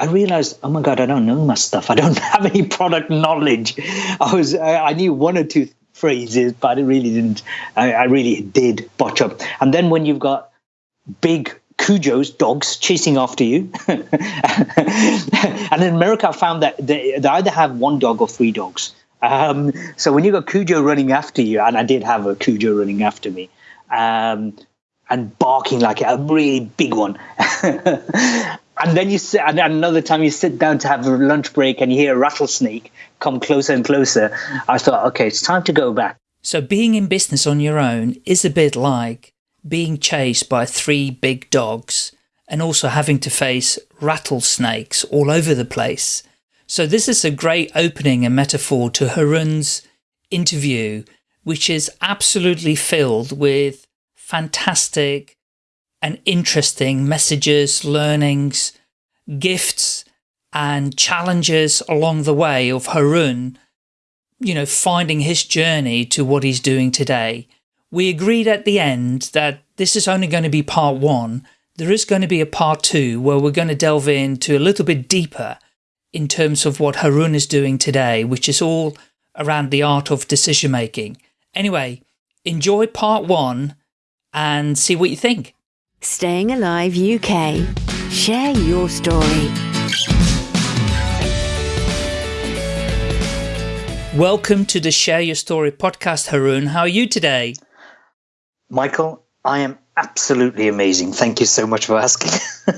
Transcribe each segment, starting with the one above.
I realized, oh my God, I don't know my stuff. I don't have any product knowledge. I was, I, knew one or two phrases, but I really didn't, I, really did botch up. And then when you've got big Cujos, dogs chasing after you. and in America, I found that they, they, either have one dog or three dogs. Um, so when you got Cujo running after you, and I did have a Cujo running after me, um, and barking like a really big one. and then you sit, and another time you sit down to have a lunch break and you hear a rattlesnake come closer and closer. I thought, okay, it's time to go back. So being in business on your own is a bit like being chased by three big dogs and also having to face rattlesnakes all over the place. So this is a great opening and metaphor to Haroon's interview, which is absolutely filled with fantastic and interesting messages, learnings, gifts and challenges along the way of Haroon, you know, finding his journey to what he's doing today. We agreed at the end that this is only going to be part one. There is going to be a part two where we're going to delve into a little bit deeper in terms of what Haroon is doing today, which is all around the art of decision making. Anyway, enjoy part one and see what you think. Staying Alive UK. Share your story. Welcome to the Share Your Story podcast, Haroon. How are you today? Michael, I am absolutely amazing. Thank you so much for asking.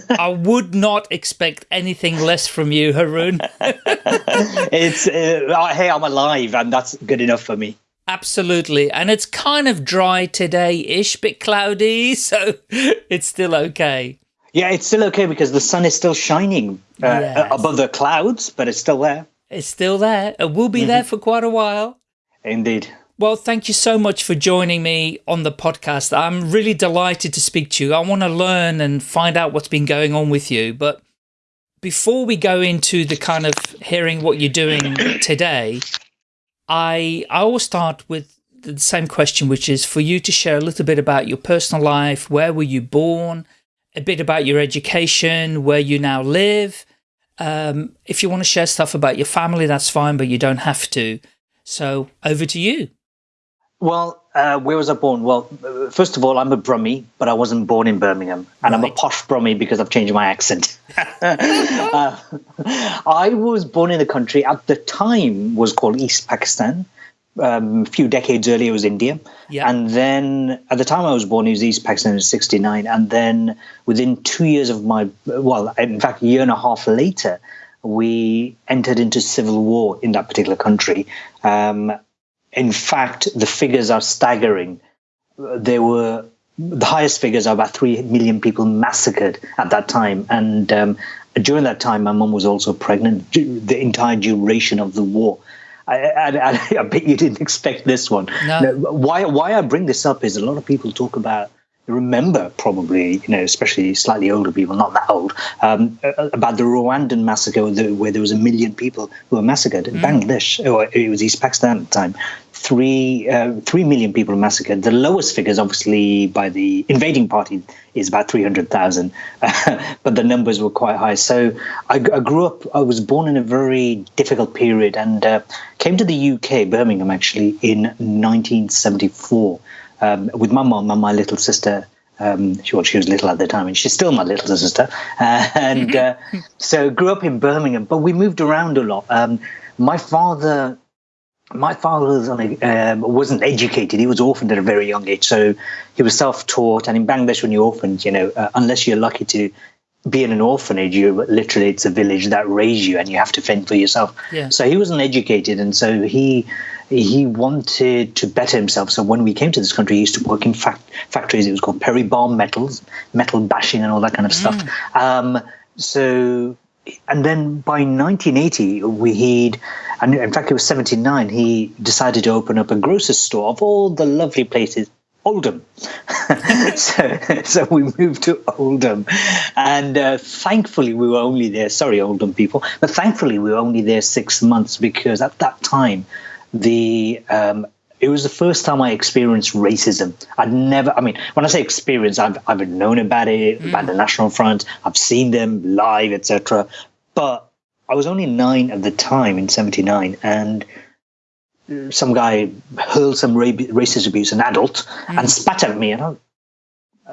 I would not expect anything less from you, Haroon. it's uh, hey, I'm alive, and that's good enough for me. Absolutely, and it's kind of dry today-ish, bit cloudy, so it's still okay. Yeah, it's still okay because the sun is still shining uh, yes. above the clouds, but it's still there. It's still there. It will be mm -hmm. there for quite a while. Indeed. Well, thank you so much for joining me on the podcast. I'm really delighted to speak to you. I want to learn and find out what's been going on with you. But before we go into the kind of hearing what you're doing today, I, I always start with the same question, which is for you to share a little bit about your personal life. Where were you born? A bit about your education, where you now live. Um, if you want to share stuff about your family, that's fine, but you don't have to. So over to you. Well, uh, where was I born? Well, first of all, I'm a Brummie, but I wasn't born in Birmingham. And right. I'm a posh Brummie because I've changed my accent. uh, I was born in a country at the time was called East Pakistan. Um, a few decades earlier it was India. Yeah. And then at the time I was born, it was East Pakistan in 69. And then within two years of my, well, in fact, a year and a half later, we entered into civil war in that particular country. Um, in fact, the figures are staggering. There were the highest figures are about 3 million people massacred at that time. And um, during that time, my mum was also pregnant the entire duration of the war. I, I, I, bet you didn't expect this one. No. Why, why I bring this up is a lot of people talk about remember probably, you know, especially slightly older people, not that old, um, about the Rwandan massacre where there was a million people who were massacred in mm. Bangladesh, or it was East Pakistan at the time. Three, uh, three million people massacred. The lowest figures, obviously, by the invading party is about 300,000, but the numbers were quite high. So I, I, grew up, I was born in a very difficult period and uh, came to the UK, Birmingham actually, in 1974 um, with my mom and my little sister. Um, she, well, she was little at the time, and she's still my little sister. Uh, and uh, so grew up in Birmingham, but we moved around a lot. Um, my father, my father was um, wasn't educated. He was orphaned at a very young age, so he was self-taught. And in Bangladesh, when you're orphaned, you know, uh, unless you're lucky to be in an orphanage, you literally it's a village that raised you, and you have to fend for yourself. Yeah. So he wasn't educated, and so he he wanted to better himself. So when we came to this country, he used to work in fact, factories. It was called Perry Barr Metals, metal bashing and all that kind of stuff. Mm. Um, so, and then by 1980, we he'd, and in fact it was 79, he decided to open up a grocer's store of all the lovely places Oldham. so, so we moved to Oldham. And uh, thankfully, we were only there, sorry, Oldham people, but thankfully, we were only there six months because at that time, the um, it was the first time I experienced racism. I'd never, I mean, when I say experience, I've, I've known about it, mm. about the National Front, I've seen them live, etc. but I was only nine at the time in '79, and some guy hurled some ra- racist abuse, an adult, mm. and spat at me. And I,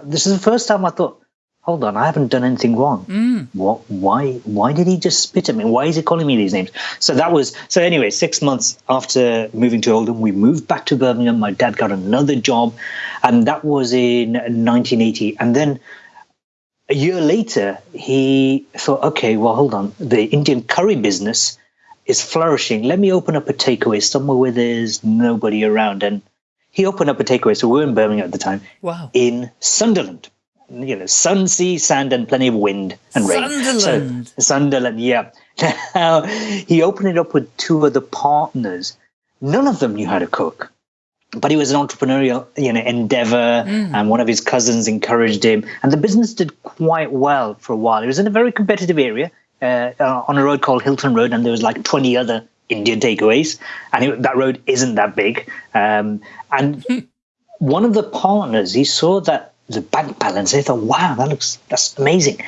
this is the first time I thought, hold on, I haven't done anything wrong. Mm. What? Why? Why did he just spit at me? Why is he calling me these names? So that was so. Anyway, six months after moving to Oldham, we moved back to Birmingham. My dad got another job, and that was in 1980. And then a year later, he thought, okay, well, hold on, the Indian curry business is flourishing. Let me open up a takeaway somewhere where there's nobody around. And he opened up a takeaway. So we were in Birmingham at the time. Wow. In Sunderland. You know, sun, sea, sand, and plenty of wind and rain. Sunderland. So, Sunderland, yeah. Now, he opened it up with two other partners. None of them knew how to cook but he was an entrepreneurial you know endeavor mm. and one of his cousins encouraged him and the business did quite well for a while it was in a very competitive area uh, uh, on a road called Hylton road and there was like 20 other indian takeaways and it, that road isn't that big um, and one of the partners he saw that the bank balance They thought wow that looks that's amazing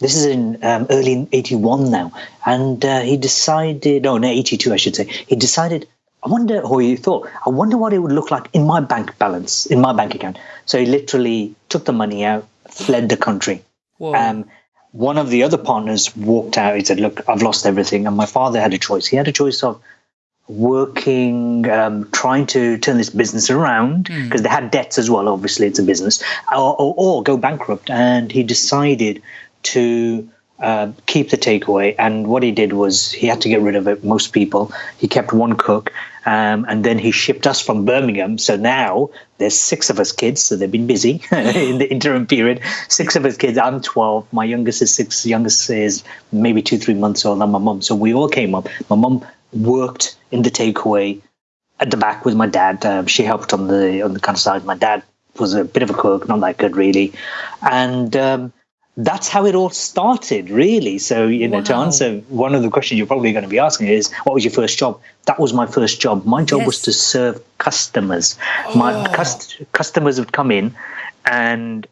this is in um, early 81 now and uh, he decided no no 82 i should say he decided I wonder, or he thought, I wonder what it would look like in my bank balance, in my bank account. So he literally took the money out, fled the country. Um, one of the other partners walked out. He said, Look, I've lost everything. And my father had a choice. He had a choice of working, um, trying to turn this business around because mm. they had debts as well. Obviously, it's a business, or, or, or go bankrupt. And he decided to uh, keep the takeaway. And what he did was he had to get rid of it, most people. He kept one cook, um, and then he shipped us from Birmingham. So now there's six of us kids. So they've been busy in the interim period. Six of us kids. I'm 12. My youngest is six. Youngest is maybe two, three months old. And my mum. So we all came up. My mum worked in the takeaway at the back with my dad. Um, she helped on the on the kind of side. My dad was a bit of a cook, not that good really, and um, that's how it all started, really. So, you know, wow. to answer one of the questions you're probably going to be asking is, what was your first job? That was my first job. My job yes. was to serve customers. Oh. My cust- customers would come in and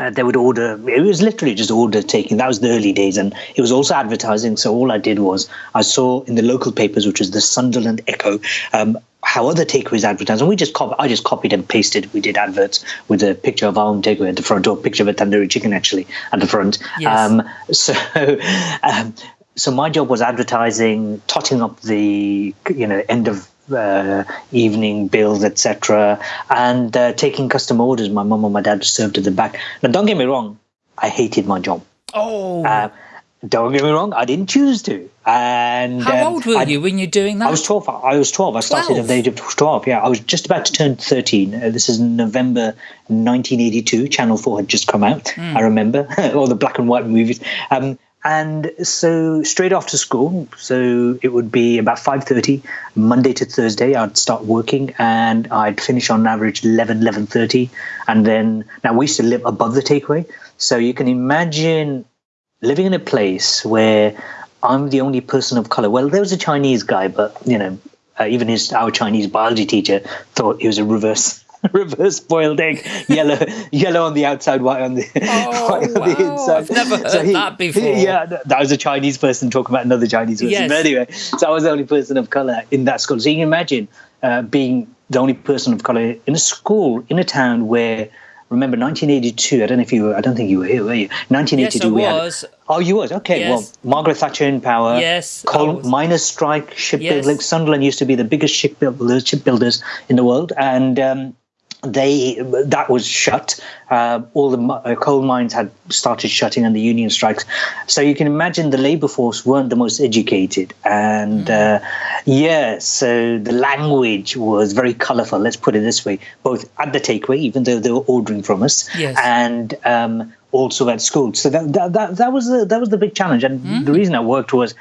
uh, they would order. It was literally just order taking. That was the early days, and it was also advertising. So all I did was I saw in the local papers, which was the Sunderland Echo, um, how other takeaways advertise, and we just copy, I just copied and pasted. We did adverts with a picture of our own takeaway at the front, or a picture of a tandoori chicken actually at the front. Yes. Um, so, um, so my job was advertising, totting up the you know end of uh, evening bills, etc., and uh, taking customer orders. My mum and my dad served at the back. Now, don't get me wrong, I hated my job. Oh. Uh, don't get me wrong, I didn't choose to. And how um, old were I, you when you're doing that? I was twelve. I was twelve. I started 12. at the age of twelve. Yeah, I was just about to turn thirteen. Uh, this is November 1982. Channel Four had just come out. Mm. I remember all the black and white movies. Um, and so straight after school, so it would be about five thirty, Monday to Thursday. I'd start working, and I'd finish on average 11, 11.30. and then now we used to live above the takeaway, so you can imagine living in a place where I'm the only person of color. Well, there was a Chinese guy, but you know, uh, even his our Chinese biology teacher thought he was a reverse reverse boiled egg, yellow yellow on the outside, white on the oh, white on wow. the inside. I've never heard so he, that before. He, yeah, that was a Chinese person talking about another Chinese person. Yes. But anyway, so I was the only person of color in that school. So you can imagine uh, being the only person of color in a school in a town where remember 1982 i don't know if you were i don't think you were here were you 1982 yes, I was. Had, oh you was okay yes. well margaret thatcher in power yes coal miners strike shipbuilding yes. sunderland used to be the biggest shipbuilders shipbuilders in the world and um, they that was shut. Uh, all the uh, coal mines had started shutting, and the union strikes. So you can imagine the labour force weren't the most educated, and mm. uh, yeah, so the language was very colourful. Let's put it this way: both at the takeaway, even though they were ordering from us, yes. and um, also at school. So that, that, that, that was the, that was the big challenge. And mm. the reason I worked was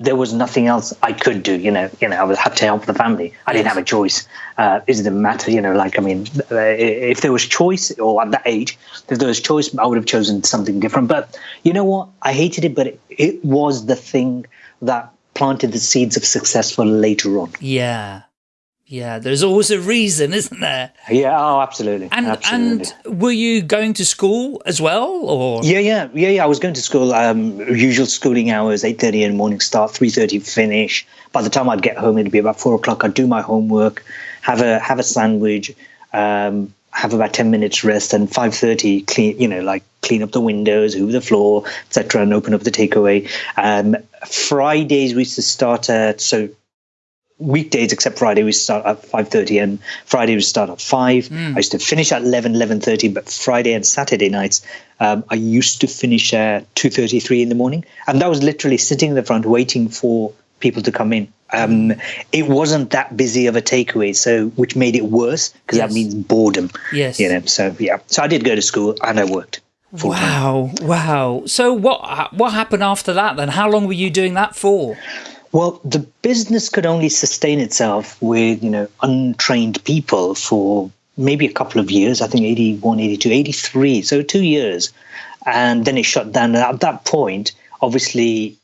there was nothing else I could do. You know, you know, I was had to help the family. I didn't have a choice. Uh, it didn't matter. You know, like I mean, uh, if there was choice, or at that age, if there was choice, I would have chosen something different. But you know what? I hated it, but it, it was the thing that planted the seeds of success for later on. Yeah. Yeah, there's always a reason, isn't there? Yeah, oh, absolutely. And absolutely. and were you going to school as well, or yeah, yeah, yeah, yeah. I was going to school. Um, usual schooling hours: eight thirty in the morning start, three thirty finish. By the time I'd get home, it'd be about four o'clock. I'd do my homework, have a have a sandwich, um, have about ten minutes rest, and five thirty clean. You know, like clean up the windows, hoover the floor, etc., and open up the takeaway. Um, Fridays we used to start at so weekdays except Friday we start at 5.30 and Friday we start at 5. Mm. I used to finish at 11, 11.30, but Friday and Saturday nights um, I used to finish at 2.33 in the morning. And that was literally sitting in the front waiting for people to come in. Um, it wasn't that busy of a takeaway, so which made it worse because yes. that means boredom. Yes. You know, so yeah. So I did go to school and I worked. Wow, wow. So what what happened after that then? How long were you doing that for? Well, the business could only sustain itself with, you know, untrained people for maybe a couple of years. I think 81, 82, 83. So two years. And then it shut down. And at that point, obviously,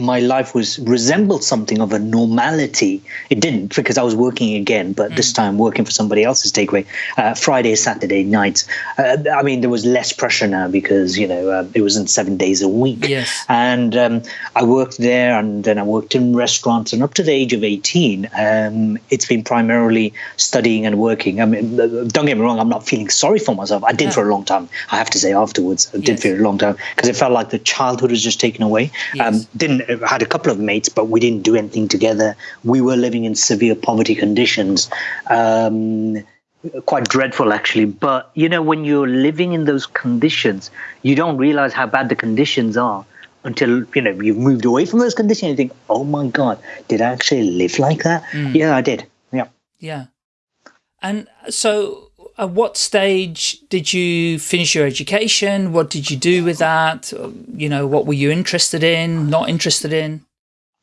my life was resembled something of a normality. It didn't because I was working again, but mm. this time working for somebody else's takeaway. Uh, Friday, Saturday nights. Uh, I mean, there was less pressure now because you know uh, it wasn't seven days a week. Yes. And um, I worked there, and then I worked in restaurants, and up to the age of eighteen, um, it's been primarily studying and working. I mean, uh, don't get me wrong, I'm not feeling sorry for myself. I did for a long time. I have to say afterwards, I did yes. for a long time because it felt like the childhood was just taken away. Yes. Um, didn't had a couple of mates, but we didn't do anything together. We were living in severe poverty conditions. Um, quite dreadful actually but you know when you're living in those conditions you don't realize how bad the conditions are until you know you've moved away from those conditions and you think oh my god did i actually live like that mm. yeah i did yeah yeah and so at what stage did you finish your education? What did you do with that? You know, what were you interested in, not interested in?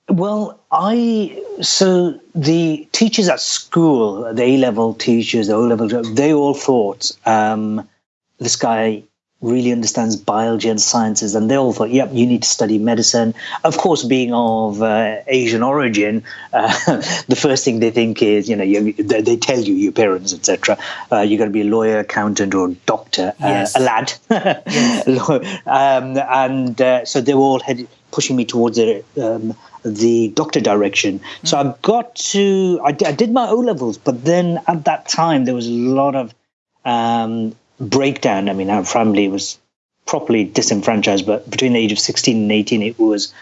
Well, I, so the teachers at school, the A-level teachers, the O-level, they all thought, um, this guy really understands biology and sciences, and they all thought, "Yep, you need to study medicine." Of course, being of uh, Asian origin, uh, the first thing they think is, you know, you, they tell you, your parents, etc., uh, you're going to be a lawyer, accountant, or doctor, uh, yes. a lad, um, and uh, so they were all headed, pushing me towards the. Um, the doctor direction. Mm. So I got to, I, I did my O levels, but then at that time there was a lot of um, breakdown. I mean, our family was properly disenfranchised, but between the age of 16 and 18, it was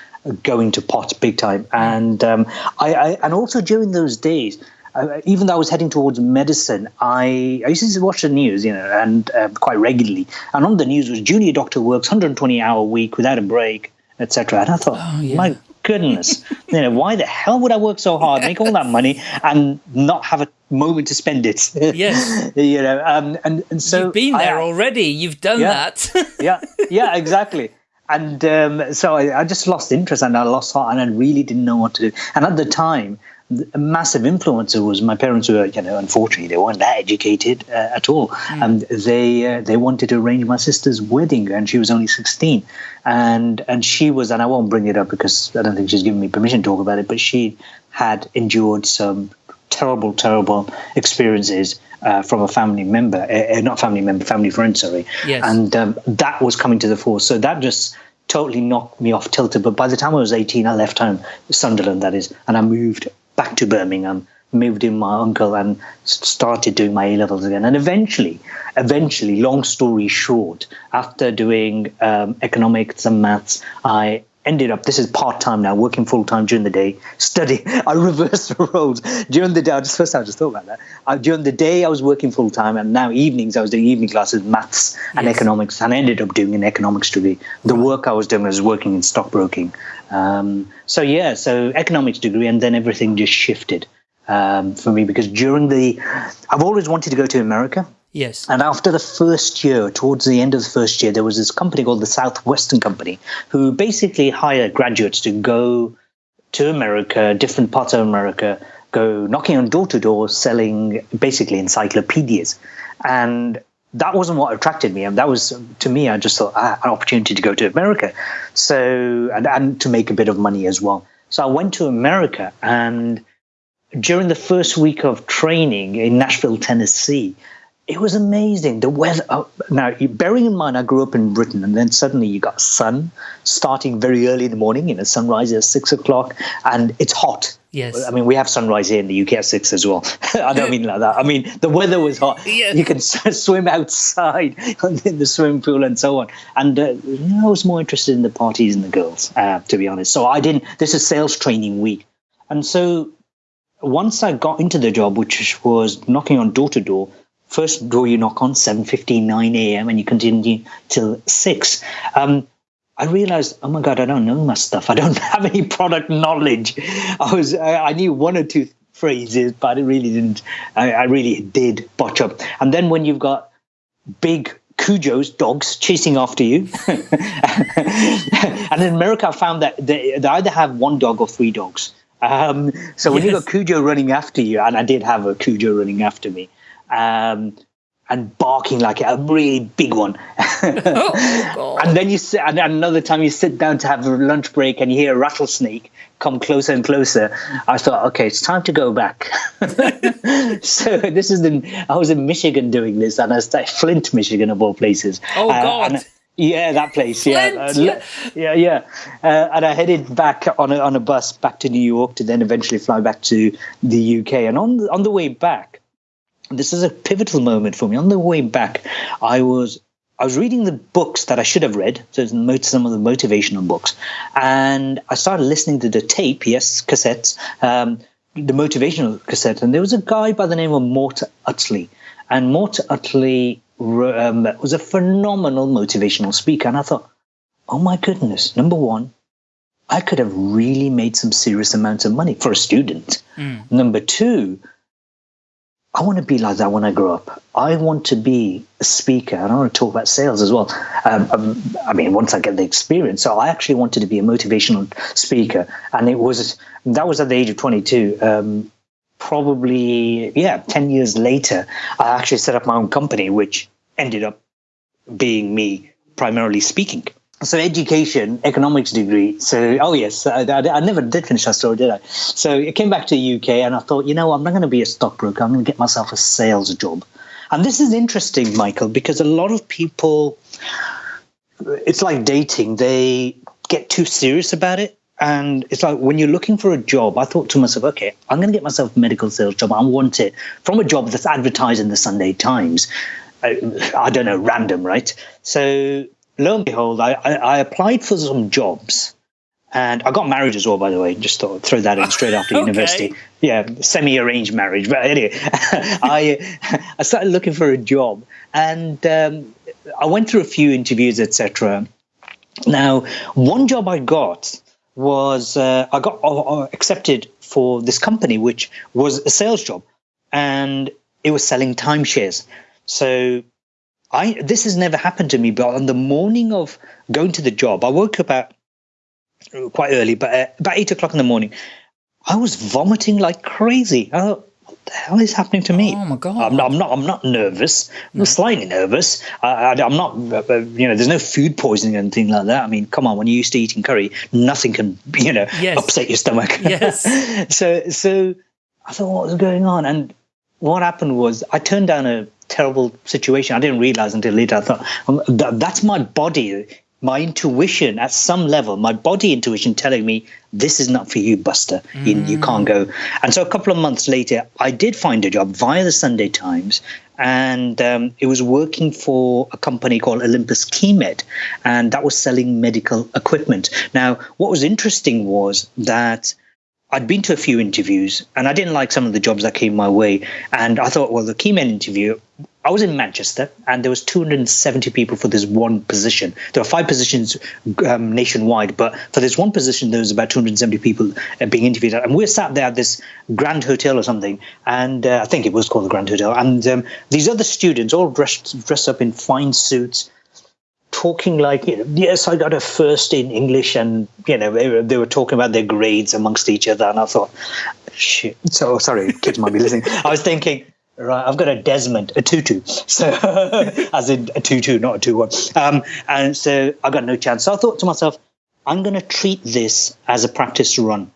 going to pot big time. And um, I, I, and also during those days, uh, even though I was heading towards medicine, I, I used to watch the news, you know, and uh, quite regularly. And on the news was junior doctor works 120 hour week without a break, etc. And I thought, oh, yeah. my goodness, you know, why the hell would I work so hard, make all that money, and not have a moment to spend it? Yes, you know, um, and and so you've been there I, already. You've done yeah, that. yeah, yeah, exactly. And um, so I, I, just lost interest and I lost heart, and I really didn't know what to do. And at the time, a massive influencer was my parents were you know unfortunately they weren't that educated uh, at all mm. and they uh, they wanted to arrange my sister's wedding and she was only 16 and and she was and I won't bring it up because I don't think she's given me permission to talk about it but she had endured some terrible terrible experiences uh, from a family member uh, not family member family friend sorry yes. and um, that was coming to the fore so that just totally knocked me off tilted but by the time I was 18 I left home Sunderland that is and I moved back to Birmingham, moved in my uncle and started doing my A levels again. And eventually, eventually, long story short, after doing um, economics and maths, I ended up this is part-time now working full-time during the day study. I reversed the roles. During the day i just first time i just thought about that. Uh, during the day i was working full-time and now evenings i was doing evening classes maths and yes. economics and i ended up doing an economics degree. The work i was doing was working in stockbroking. Um, so yeah, so economics degree, and then everything just shifted um, for me because during the, I've always wanted to go to America. Yes. And after the first year, towards the end of the first year, there was this company called the Southwestern Company who basically hired graduates to go to America, different parts of America, go knocking on door to door, selling basically encyclopedias. And that wasn't what attracted me. And that was, to me, I just thought ah, an opportunity to go to America. So, and, and to make a bit of money as well. So I went to America and during the first week of training in Nashville, Tennessee, it was amazing. The weather. Oh, now, bearing in mind, I grew up in Britain, and then suddenly you got sun starting very early in the morning. You know, sunrise at six o'clock, and it's hot. Yes. I mean, we have sunrise here in the UK at six as well. I don't mean like that. I mean, the weather was hot. Yes. You can swim outside in the swimming pool and so on. And uh, I was more interested in the parties and the girls, uh, to be honest. So I didn't. This is sales training week, and so once I got into the job, which was knocking on door to door, first door you knock on 7.59 a.m. and you continue till 6 um, i realized oh my god i don't know my stuff i don't have any product knowledge i was i, I knew one or two phrases but i really didn't I, I really did botch up and then when you've got big Cujo's dogs chasing after you. and in America, I found that they, they, either have one dog or three dogs. Um, so when yes. you got Cujo running after you, and I did have a Cujo running after me, um, and barking like a really big one. oh, and then you sit, and another time you sit down to have a lunch break and you hear a rattlesnake come closer and closer. I thought, okay, it's time to go back. so this is the, I was in Michigan doing this, and I was at Flint, Michigan, of all places. Oh, uh, God. Yeah, that place. Flint, yeah, uh, yeah, yeah. Uh, and I headed back on a, on a bus back to New York to then eventually fly back to the UK. And on the, on the way back, this is a pivotal moment for me. On the way back, I was I was reading the books that I should have read, so some of the motivational books, and I started listening to the tape, yes, cassettes, um, the motivational cassette, and there was a guy by the name of Mort Utley, and Mort Utley um, was a phenomenal motivational speaker, and I thought, oh my goodness, number one, I could have really made some serious amounts of money for a student. Mm. Number two, I want to be like that when I grow up. I want to be a speaker and I want to talk about sales as well. Um, um, I mean, once I get the experience. So I actually wanted to be a motivational speaker. And it was, that was at the age of 22. Um, probably, yeah, 10 years later, I actually set up my own company, which ended up being me primarily speaking so education, economics degree. So, oh yes, I, I, I, never did finish that story, did I? So I came back to the UK and I thought, you know, I'm not going to be a stockbroker. I'm going to get myself a sales job. And this is interesting, Michael, because a lot of people, it's like dating. They get too serious about it. And it's like when you're looking for a job, I thought to myself, okay, I'm going to get myself a medical sales job. I want it from a job that's advertised in the Sunday Times. I, I don't know, random, right? So lo and behold, I, I, I, applied for some jobs and I got married as well, by the way. Just thought throw that in straight after okay. university. Yeah, semi-arranged marriage. But anyway, I I started looking for a job and um, I went through a few interviews, etc. Now, one job I got was uh, I got uh, uh, accepted for this company, which was a sales job, and it was selling timeshares. So I this has never happened to me, but on the morning of going to the job, I woke up at quite early, but uh, about eight o'clock in the morning, I was vomiting like crazy. I thought, what the hell is happening to me? Oh my god! I'm not. I'm not, I'm not nervous. I'm no. slightly nervous. I, am not. Uh, uh, you know, there's no food poisoning or anything like that. I mean, come on. When you're used to eating curry, nothing can you know yes. upset your stomach. Yes. so so I thought, what was going on? And what happened was I turned down a terrible situation. I didn't realize until later. I thought um, that's my body, my intuition at some level, my body intuition telling me this is not for you, Buster. Mm. You, you can't go. And so a couple of months later, I did find a job via the Sunday Times. And um, it was working for a company called Olympus Keymed, and that was selling medical equipment. Now, what was interesting was that I'd been to a few interviews and I didn't like some of the jobs that came my way. And I thought, well, the Keymed interview, I was in Manchester and there was 270 people for this one position. There are five positions um, nationwide, but for this one position, there was about 270 people uh, being interviewed. And we were sat there at this Grand Hotel or something, and uh, I think it was called the Grand Hotel. And um, these other students all dressed dressed up in fine suits, talking like, you know, yes, I got a first in English, and you know, they were, they were talking about their grades amongst each other, and I thought, shit. So sorry, kids might be listening. I was thinking. Right, I've got a Desmond, a tutu, so as in a tutu, not a two-one. Um, and so I got no chance. So I thought to myself, I'm going to treat this as a practice run.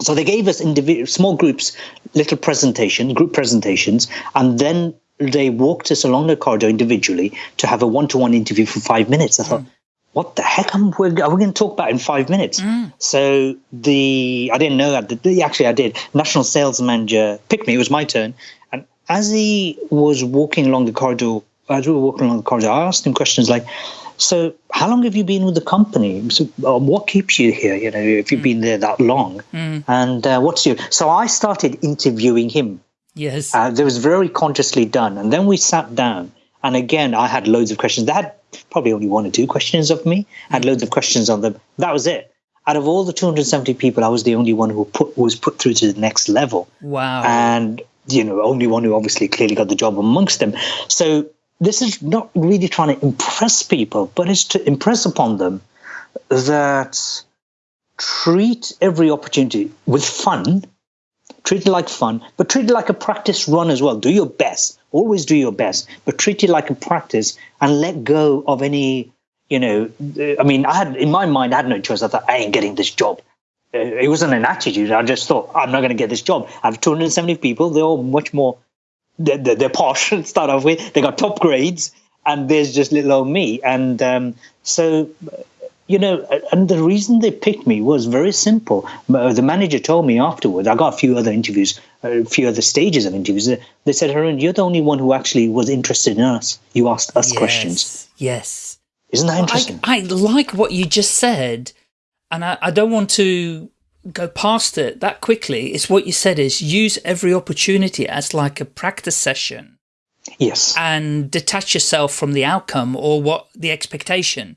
So they gave us individual small groups, little presentation, group presentations, and then they walked us along the corridor individually to have a one-to-one interview for five minutes. I thought, what the heck am we, are we going to talk about in five minutes? So the I didn't know that. The, actually, I did. National sales manager picked me. It was my turn, and as he was walking along the corridor, as we were walking along the corridor, I asked him questions like, "So, how long have you been with the company? So, um, what keeps you here? You know, if you've been there that long, and uh, what's your?" So I started interviewing him. Yes. Uh, that was very consciously done. And then we sat down. And again, I had loads of questions. They had probably only one or two questions of me. I had loads of questions on them. That was it. Out of all the 270 people, I was the only one who put was put through to the next level. wow. And you know, only one who obviously clearly got the job amongst them. So this is not really trying to impress people, but it's to impress upon them that treat every opportunity with fun treat it like fun, but treat it like a practice run as well. Do your best. Always do your best, but treat it like a practice and let go of any, you know, I mean, I had, in my mind, I had no choice. I thought, I ain't getting this job. Uh, It wasn't an attitude. I just thought, I'm not going to get this job. I have 270 people. They're all much more, they're, they're, they're posh to start off with. They got top grades and there's just little old me. And um, so, you know, and the reason they picked me was very simple. Uh, The manager told me afterwards. I got a few other interviews, a few other stages of interviews. They said, "Haroon, you're the only one who actually was interested in us. You asked us questions. Yes. Isn't that I, interesting?" I like what you just said, and I, I don't want to go past it that quickly. It's what you said is use every opportunity as like a practice session yes, and detach yourself from the outcome or what the expectation.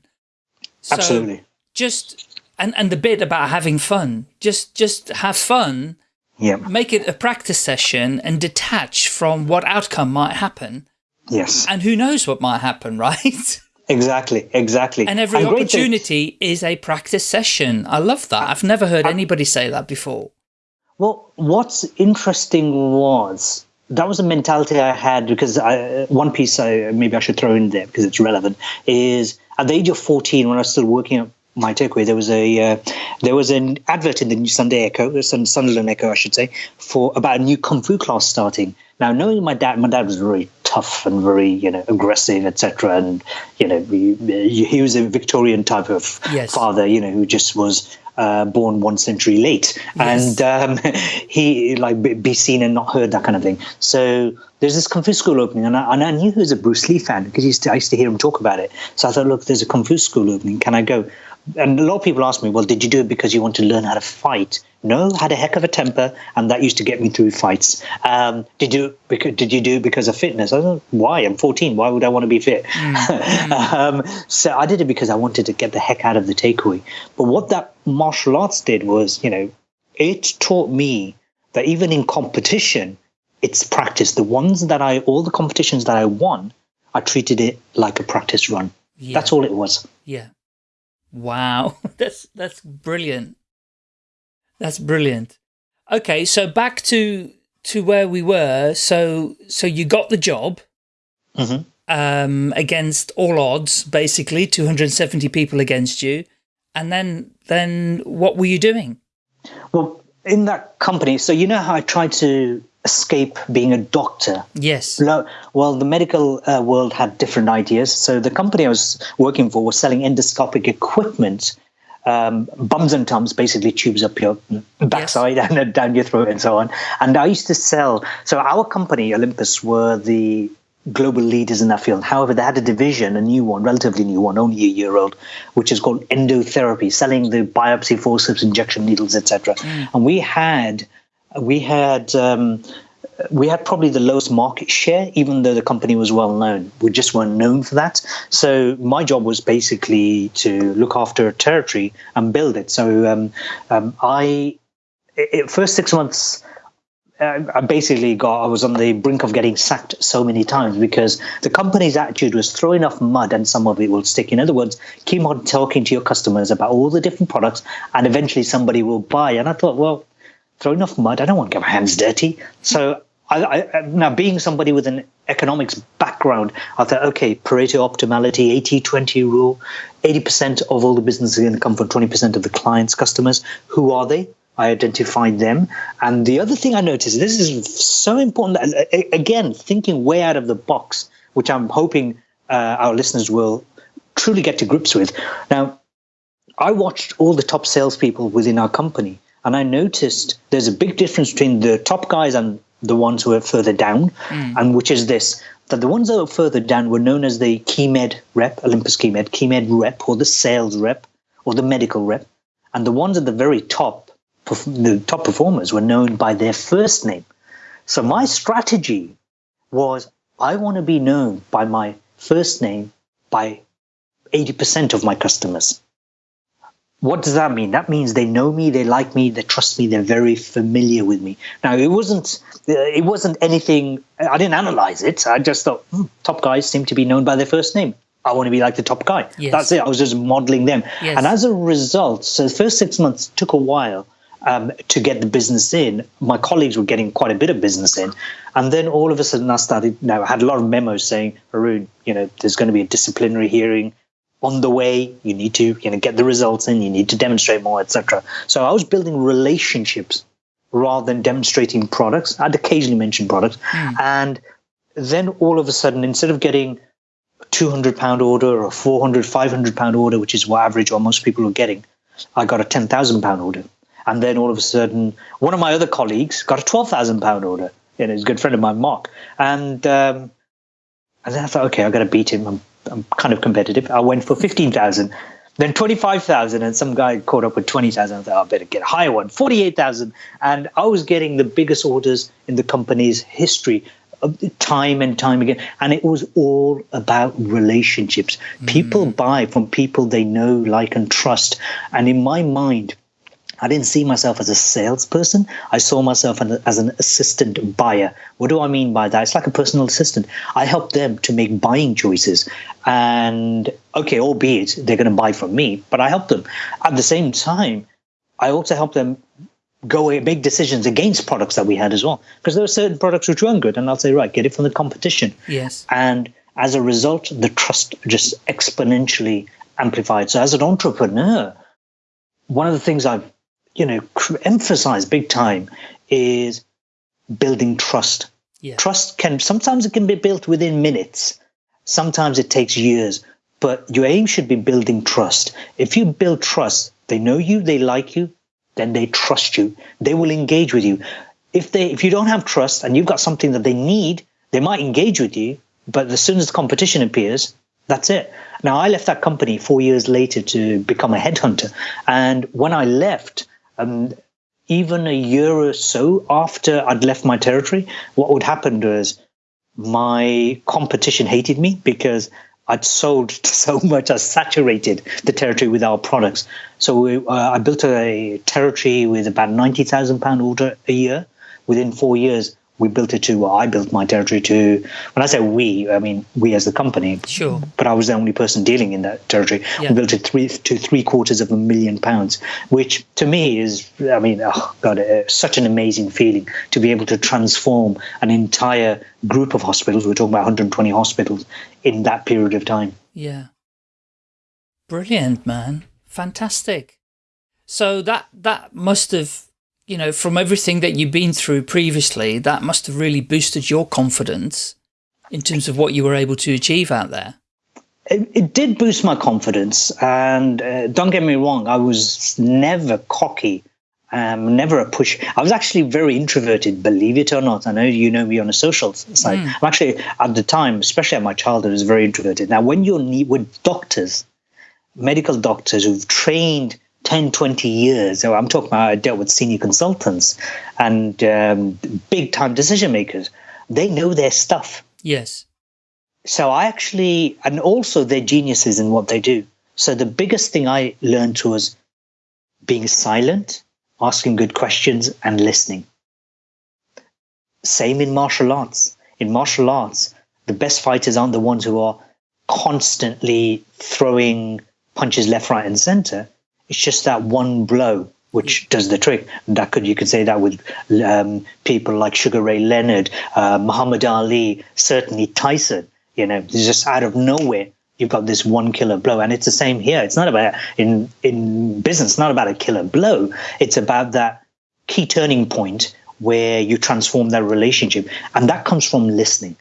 So absolutely. Just and and the bit about having fun. Just just have fun. Yeah. Make it a practice session and detach from what outcome might happen. Yes. And who knows what might happen, right? Exactly. Exactly. And every thing- opportunity is a practice session. I love that. I've never heard uh, anybody say that before. Well, what's interesting was that was a mentality I had because I, uh, one piece I maybe I should throw in there because it's relevant is at the age of 14 when I was still working at my takeaway there was a uh, there was an advert in the New Sunday Echo, Sun- Sunderland Echo I should say, for about a new kung fu class starting. Now knowing my dad, my dad was very tough and very you know aggressive etc. And you know he, he was a Victorian type of Yes. father you know who just was uh, born one century late, Yes. and um, he like be, be seen and not heard that kind of thing. So there's this fu school opening, and I, and I knew he was a Bruce Lee fan because used to, I used to hear him talk about it. So I thought, look, there's a fu school opening. Can I go? And a lot of people ask me, well, did you do it because you want to learn how to fight? No, I had a heck of a temper, and that used to get me through fights. Um, did you because, did you do it because of fitness? I don't. Why? I'm 14. Why would I want to be fit? um, so I did it because I wanted to get the heck out of the takeaway. But what that martial arts did was, you know, it taught me that even in competition, it's practice. The ones that I, all the competitions that I won, I treated it like a practice run. Yeah. That's all it was. Yeah. Wow. That's that's brilliant. That's brilliant. Okay, so back to to where we were. So so you got the job hmm um against all odds basically 270 people against you and then then what were you doing Well, in that company, so you know how I tried to escape being a doctor. yes well, the medical uh, world had different ideas. So the company I was working for was selling endoscopic equipment, um, bums and tums, basically tubes up your backside and down your throat and so on. And I used to sell. So our company, Olympus, were the global leaders in that field. However, they had a division, a new one, relatively new one, only a year old, which is called endotherapy, selling the biopsy forceps, injection needles, etc. And we had we had um, we had probably the lowest market share, even though the company was well known. We just weren't known for that. So my job was basically to look after a territory and build it. So um, um, I, it, first six months, uh, I basically got, I was on the brink of getting sacked so many times because the company's attitude was throw enough mud and some of it will stick. In other words, keep on talking to your customers about all the different products and eventually somebody will buy. And I thought, well, throw enough mud. I don't want to get my hands dirty. So I, I, now being somebody with an economics background, I thought, okay, Pareto optimality, 80-20 rule, 80% of all the business is going to come from 20% of the clients, customers. Who are they? I identified them. And the other thing I noticed, this is so important, again, thinking way out of the box, which I'm hoping uh, our listeners will truly get to grips with. Now, I watched all the top salespeople within our company, and I noticed there's a big difference between the top guys and the ones who are further down, mm. and which is this that the ones that were further down were known as the KeyMed rep, Olympus KeyMed, KeyMed rep, or the sales rep, or the medical rep. And the ones at the very top, the top performers, were known by their first name. So my strategy was I want to be known by my first name by 80% of my customers. What does that mean? That means they know me, they like me, they trust me, they're very familiar with me. Now, it wasn't it wasn't anything. I didn't analyze it. I just thought hmm, top guys seem to be known by their first name. I want to be like the top guy. Yes. That's it. I was just modeling them, yes. and as a result, so the first six months took a while. Um, to get the business in. My colleagues were getting quite a bit of business in, and then all of a sudden I started. Now I had a lot of memos saying, "Arun, you know, there's going to be a disciplinary hearing on the way. You need to, you know, get the results in. You need to demonstrate more, etc." So I was building relationships rather than demonstrating products. I'd occasionally mention products, mm. and then all of a sudden, instead of getting a 200 pound order or a 400 500 pound order which is what average or most people are getting i got a 10,000 pound order and then all of a sudden one of my other colleagues got a 12,000 pound order you know he's a good friend of mine mark and um, and then i thought okay i've got to beat him I'm, I'm kind of competitive i went for 15,000 then 25,000 and some guy caught up with 20,000 I thought I better get a higher one 48,000 and I was getting the biggest orders in the company's history time and time again. And it was all about relationships. Mm. People buy from people they know, like, and trust. And in my mind, I didn't see myself as a salesperson. I saw myself as an assistant buyer. What do I mean by that? It's like a personal assistant. I help them to make buying choices. And okay, albeit they're going to buy from me, but I help them. At the same time, I also help them go away, make decisions against products that we had as well because there were certain products which weren't good and i'll say right get it from the competition yes and as a result the trust just exponentially amplified so as an entrepreneur one of the things i've you know emphasize big time is building trust yeah. trust can sometimes it can be built within minutes sometimes it takes years but your aim should be building trust if you build trust they know you they like you then they trust you. They will engage with you. If they if you don't have trust and you've got something that they need, they might engage with you, but as soon as the competition appears, that's it. Now I left that company four years later to become a headhunter, and when I left, um, even a year or so after I'd left my territory, what would happen was my competition hated me because I'd sold so much, I saturated the territory with our products. So we, uh, I built a territory with about ninety thousand pound order a year. Within four years, we built it to. Well, I built my territory to. When I say we, I mean we as the company. Sure. But I was the only person dealing in that territory. Yeah. We built it three to three quarters of a million pounds, which to me is, I mean, oh god, uh, such an amazing feeling to be able to transform an entire group of hospitals. We're talking about 120 hospitals in that period of time. Yeah. Brilliant, man. Fantastic. So that that must have you know, from everything that you've been through previously, that must have really boosted your confidence in terms of what you were able to achieve out there. It, it did boost my confidence. And uh, don't get me wrong, I was never cocky, um, never a push. I was actually very introverted, believe it or not. I know you know me on a social side. Mm. I'm actually, at the time, especially at my childhood, I was very introverted. Now, when you're with doctors, medical doctors who've trained 10, 20 years. So I'm talking about I dealt with senior consultants and um, big time decision makers. They know their stuff. Yes. So I actually, and also they're geniuses in what they do. So the biggest thing I learned was being silent, asking good questions, and listening. Same in martial arts. In martial arts, the best fighters aren't the ones who are constantly throwing punches left, right, and center it's just that one blow which does the trick. That could you could say that with um, people like Sugar Ray Leonard, uh, Muhammad Ali, certainly Tyson. You know, just out of nowhere you've got this one killer blow, and it's the same here. It's not about in in business. It's not about a killer blow. It's about that key turning point where you transform that relationship. And that comes from listening.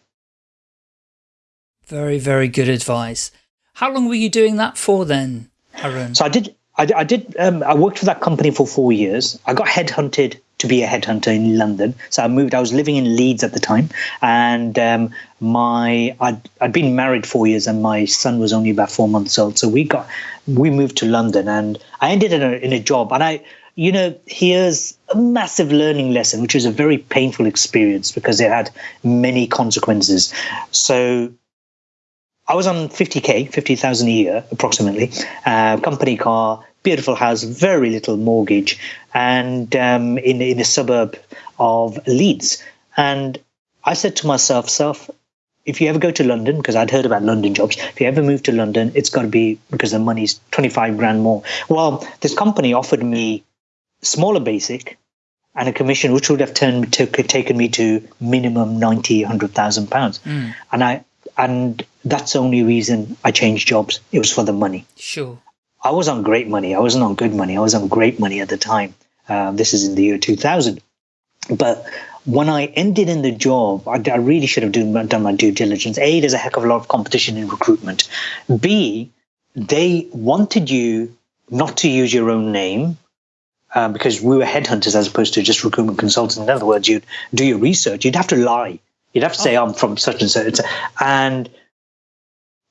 Very, very good advice. How long were you doing that for then, Arun? So I did, I, I did, um, I worked for that company for four years. I got headhunted to be a headhunter in London. So I moved, I was living in Leeds at the time. And um, my, I'd, I'd been married four years and my son was only about four months old. So we got, we moved to London and I ended in a, in a job. And I, you know, here's a massive learning lesson, which was a very painful experience because it had many consequences. So I was on 50K, 50,000 a year approximately, uh, company car, beautiful house, very little mortgage, and um, in, in a suburb of Leeds. And I said to myself, self, if you ever go to London, because I'd heard about London jobs, if you ever move to London, it's got to be because the money's 25 grand more. Well, this company offered me smaller basic and a commission which would have turned to, taken me to minimum 90 100,000 pounds mm. and I and that's the only reason I changed jobs it was for the money sure I was on great money I wasn't on good money I was on great money at the time uh, this is in the year 2000 but when I ended in the job, I, I really should have done, done my due diligence. A, there's a heck of a lot of competition in recruitment. B, they wanted you not to use your own name um, because we were headhunters as opposed to just recruitment consultants. In other words, you'd do your research. You'd have to lie. You'd have to say, oh. I'm from such and such. And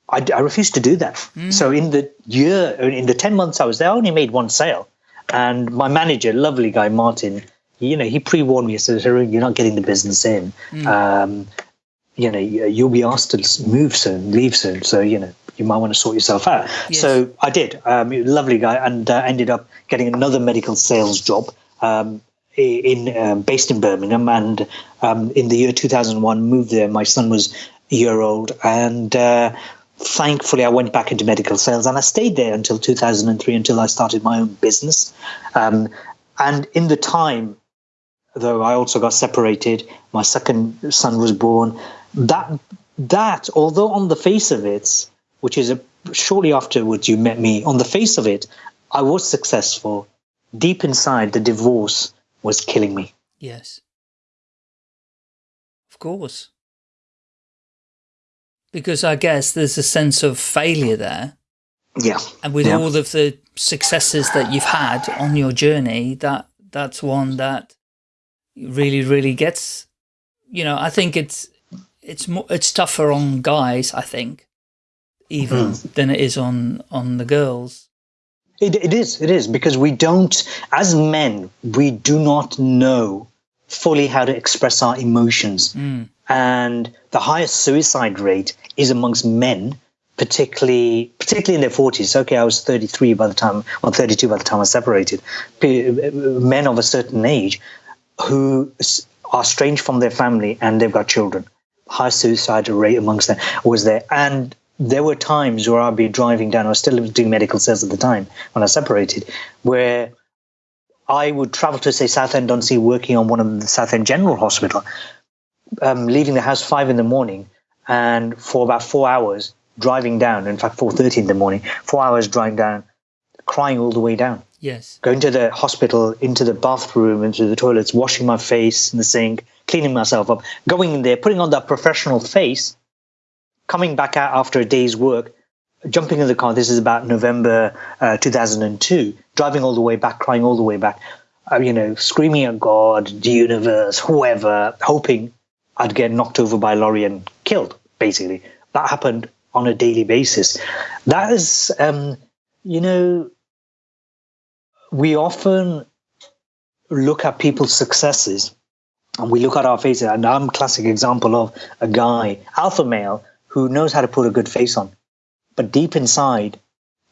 I, I refused to do that. Mm. So in the year, in the 10 months I was there, I only made one sale. And my manager, lovely guy, Martin, you know, he pre-warned me. He said, you're not getting the business in. Mm. Um, you know, you'll be asked to move soon, leave soon. So, you know, you might want to sort yourself out. Yes. So I did. Um, lovely guy, and uh, ended up getting another medical sales job um, in um, based in Birmingham. And um, in the year 2001, moved there. My son was a year old, and uh, thankfully, I went back into medical sales, and I stayed there until 2003, until I started my own business. Um, and in the time, though, I also got separated. My second son was born. That that, although on the face of it, which is a, shortly afterwards you met me. On the face of it, I was successful. Deep inside, the divorce was killing me. Yes. Of course. Because I guess there's a sense of failure there. Yeah. And with yeah. all of the successes that you've had on your journey, that that's one that really, really gets, you know, I think it's, it's more, it's tougher on guys, I think, even mm. than it is on on the girls. It, it is, it is, because we don't, as men, we do not know fully how to express our emotions. Mm. And the highest suicide rate is amongst men, particularly particularly in their 40s. Okay, I was 33 by the time, or 32 by the time I separated. Men of a certain age who are estranged from their family and they've got children. High suicide rate amongst them was there. And there were times where I'd be driving down, I was still doing medical sales at the time when I separated, where I would travel to, say, Southend-on-Sea, working on one of the Southend General Hospital, um, leaving the house five in the morning, and for about four hours driving down, in fact, 4.30 in the morning, four hours driving down, crying all the way down. Yes. Going to the hospital, into the bathroom, into the toilets, washing my face in the sink, cleaning myself up, going in there, putting on that professional face, coming back out after a day's work, jumping in the car. This is about November uh, 2002. Driving all the way back, crying all the way back. Uh, you know, screaming at God, the universe, whoever, hoping I'd get knocked over by a lorry and killed. Basically, that happened on a daily basis. That is, um, you know, we often look at people's successes and we look at our faces. And I'm a classic example of a guy, alpha male, who knows how to put a good face on, but deep inside,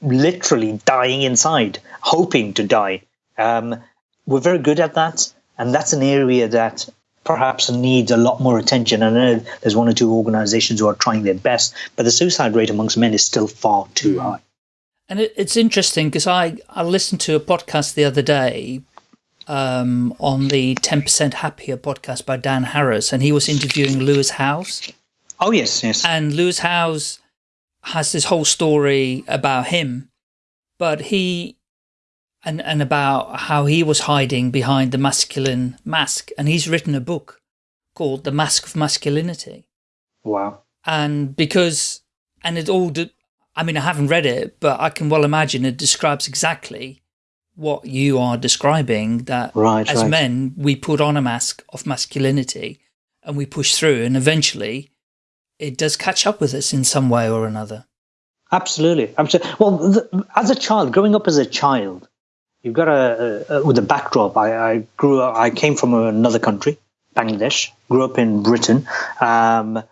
literally dying inside, hoping to die. Um, we're very good at that, and that's an area that perhaps needs a lot more attention. I know there's one or two organizations who are trying their best, but the suicide rate amongst men is still far too high. And it, it's interesting because I, I listened to a podcast the other day um, on the 10% Happier podcast by Dan Harris, and he was interviewing Lewis Howes. Oh, yes, yes. And Lewis Howes has this whole story about him, but he and, and about how he was hiding behind the masculine mask. And he's written a book called The Mask of Masculinity. Wow. And because, and it all, I mean, I haven't read it, but I can well imagine it describes exactly what you are describing, that right, as right. men, we put on a mask of masculinity and we push through and eventually it does catch up with us in some way or another. Absolutely. Absolutely. Well, the, as a child, growing up as a child, you've got a, a with a backdrop. I, I, grew up, I came from another country, Bangladesh, grew up in Britain. Um,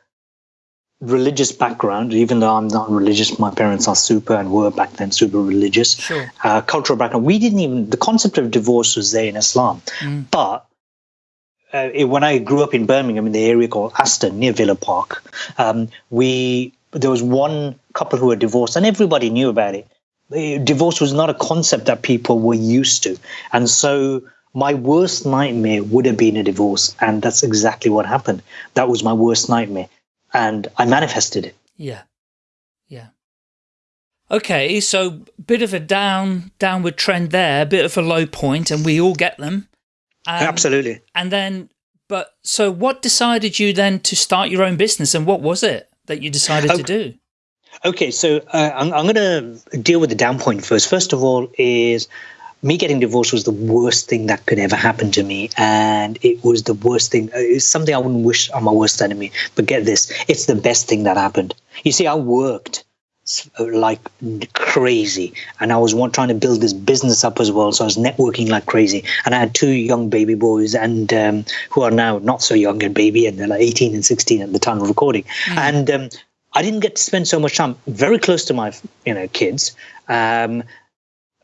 religious background, even though I'm not religious, my parents are super and were back then super religious. Sure. Uh, cultural background. We didn't even, the concept of divorce was there in Islam. Mm. But uh, when I grew up in Birmingham in the area called Aston near Villa Park, um, we there was one couple who were divorced and everybody knew about it. Divorce was not a concept that people were used to. And so my worst nightmare would have been a divorce. And that's exactly what happened. That was my worst nightmare and I manifested it. Yeah. Yeah. Okay, so bit of a down downward trend there, bit of a low point, and we all get them. Um, Absolutely. And then, but so what decided you then to start your own business, and what was it that you decided okay. to do? Okay, so uh, I'm, I'm going to deal with the down point first. First of all, is me getting divorced was the worst thing that could ever happen to me and it was the worst thing uh, it's something i wouldn't wish on my worst enemy but get this it's the best thing that happened you see i worked like crazy and i was one, trying to build this business up as well so i was networking like crazy and i had two young baby boys and um, who are now not so young and baby and they're like 18 and 16 at the time of recording mm. and um, I didn't get to spend so much time very close to my, you know, kids. Um,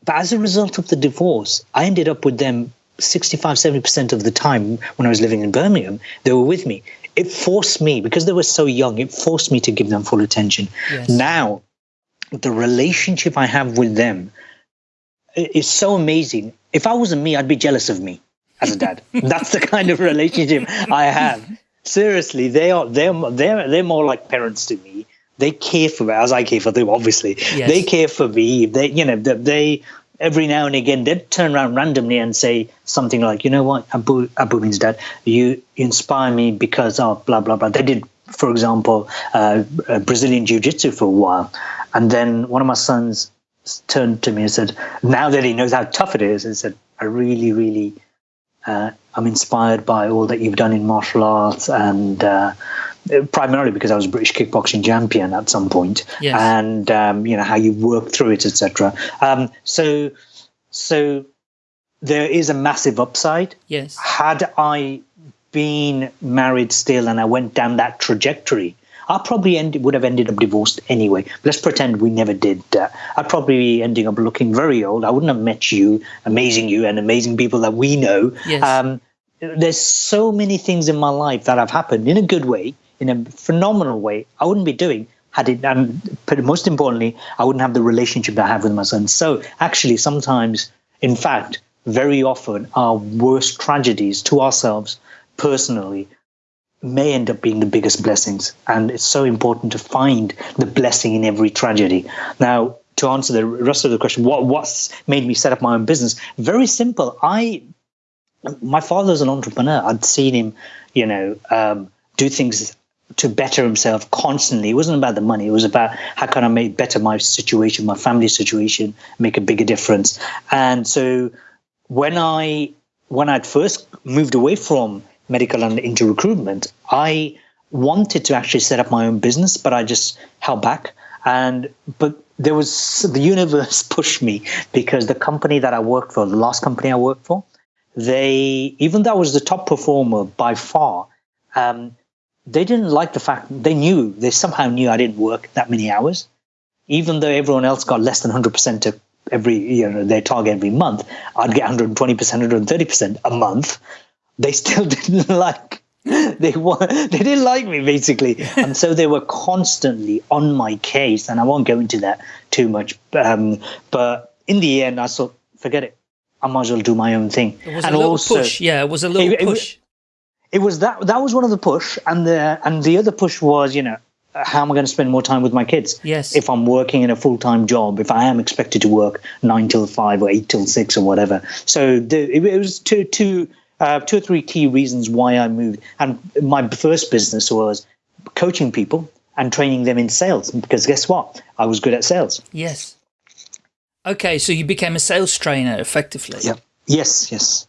but as a result of the divorce, I ended up with them 65, 70% of the time when I was living in Birmingham. They were with me. It forced me, because they were so young, it forced me to give them full attention. Yes. Now, the relationship I have with them is so amazing. If I wasn't me, I'd be jealous of me as a dad. That's the kind of relationship I have. Seriously, they are they're they're they're more like parents to me they care for me as I care for them. Obviously, yes. they care for me. They, you know, they every now and again they'd turn around randomly and say something like, you know what, Abu Abu means dad. You, you inspire me because of blah blah blah. They did, for example, uh, Brazilian jiu jitsu for a while, and then one of my sons turned to me and said, now that he knows how tough it is, and said, I really, really. Uh, I'm inspired by all that you've done in martial arts and uh, primarily because I was a British kickboxing champion at some point, yes. and um, you know how you work through it, etc. Um, so, so there is a massive upside. Yes. Had I been married still and I went down that trajectory, I probably end, would have ended up divorced anyway. Let's pretend we never did. Uh, I'd probably be ending up looking very old. I wouldn't have met you, amazing you, and amazing people that we know. Yes. Um, there's so many things in my life that have happened in a good way in a phenomenal way I wouldn't be doing had it and but most importantly I wouldn't have the relationship that I have with my son so actually sometimes in fact very often our worst tragedies to ourselves personally may end up being the biggest blessings and it's so important to find the blessing in every tragedy now to answer the rest of the question what what's made me set up my own business very simple i my father's an entrepreneur i'd seen him you know um, do things to better himself constantly. It wasn't about the money. It was about how can I make better my situation, my family situation, make a bigger difference. And so when I when I'd first moved away from medical and into recruitment, I wanted to actually set up my own business, but I just held back. And but there was the universe pushed me because the company that I worked for, the last company I worked for, they even though I was the top performer by far, um, they didn't like the fact they knew they somehow knew I didn't work that many hours, even though everyone else got less than hundred percent of every you know their target every month. I'd get 120 percent, 130 percent a month. They still didn't like they were they didn't like me basically, and so they were constantly on my case. And I won't go into that too much, um, but in the end, I thought, forget it. I might as well do my own thing. It was and a little also, push. Yeah, it was a little it, push. It, it was that that was one of the push, and the and the other push was you know how am I going to spend more time with my kids? Yes. If I'm working in a full time job, if I am expected to work nine till five or eight till six or whatever. So the, it, it was two, two, uh, two or three key reasons why I moved. And my first business was coaching people and training them in sales because guess what? I was good at sales. Yes. Okay, so you became a sales trainer effectively. Yeah. Yes, yes.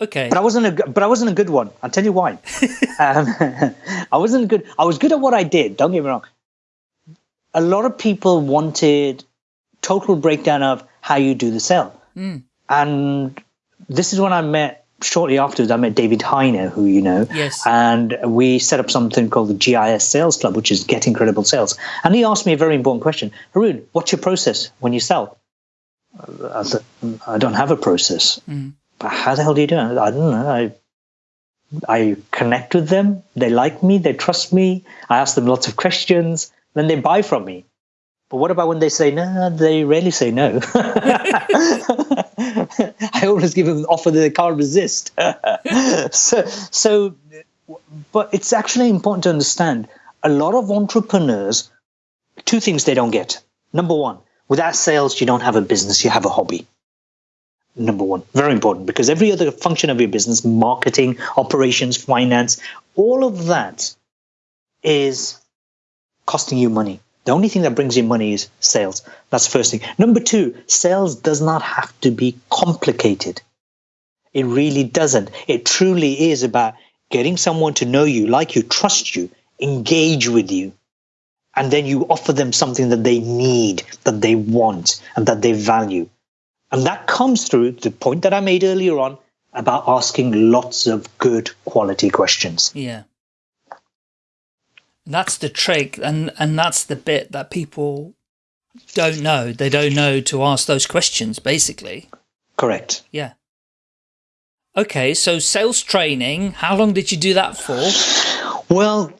Okay. But I wasn't a but I wasn't a good one. I'll tell you why. um, I wasn't good. I was good at what I did. Don't get me wrong. A lot of people wanted total breakdown of how you do the sale, mm. and this is when I met. Shortly afterwards, I met David Heiner, who you know, yes, and we set up something called the GIS Sales Club, which is Get Incredible Sales. And he asked me a very important question: Haroon, what's your process when you sell? I said, I don't have a process. Mm but how the hell do you do it? I don't know. I I connect with them. They like me. They trust me. I ask them lots of questions. Then they buy from me. But what about when they say no? They rarely say no. I always give them an offer that they can't resist. so, so, but it's actually important to understand a lot of entrepreneurs, two things they don't get. Number one, without sales, you don't have a business, you have a hobby number one. Very important because every other function of your business, marketing, operations, finance, all of that is costing you money. The only thing that brings you money is sales. That's the first thing. Number two, sales does not have to be complicated. It really doesn't. It truly is about getting someone to know you, like you, trust you, engage with you. And then you offer them something that they need, that they want, and that they value. And that comes through the point that I made earlier on about asking lots of good quality questions. Yeah. That's the trick and and that's the bit that people don't know. They don't know to ask those questions basically. Correct. Yeah. Okay, so sales training, how long did you do that for? Well,